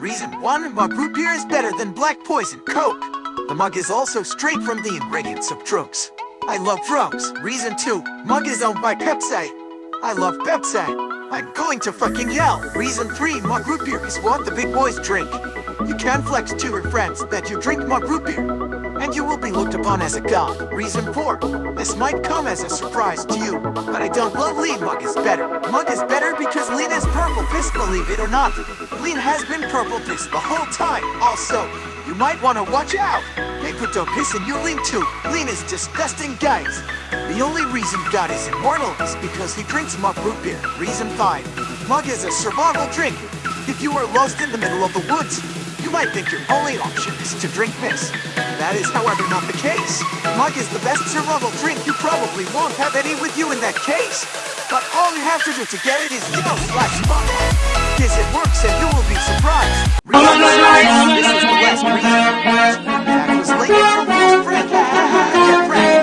Reason 1, mug root beer is better than black poison coke. The mug is also straight from the ingredients of drugs. I love drugs. Reason 2, mug is owned by Pepsi. I love Pepsi. I'm going to fucking yell. Reason 3, mug root beer is what the big boys drink. You can flex to your friends that you drink mug root beer, and you will be looked upon as a god. Reason 4, this might come as a surprise to you, but I don't love lean mug is better. Mug is better because lean is purple piss, believe it or not. Lean has been purple piss the whole time. Also, you might want to watch out. People don't piss in your lean too. Lean is disgusting, guys. The only reason God is immortal is because he drinks mug root beer. Reason 5. Mug is a survival drink. If you are lost in the middle of the woods, you might think your only option is to drink this. That is, however, not the case. Mug is the best survival drink. You probably won't have any with you in that case. But all you have to do to get it is yell slash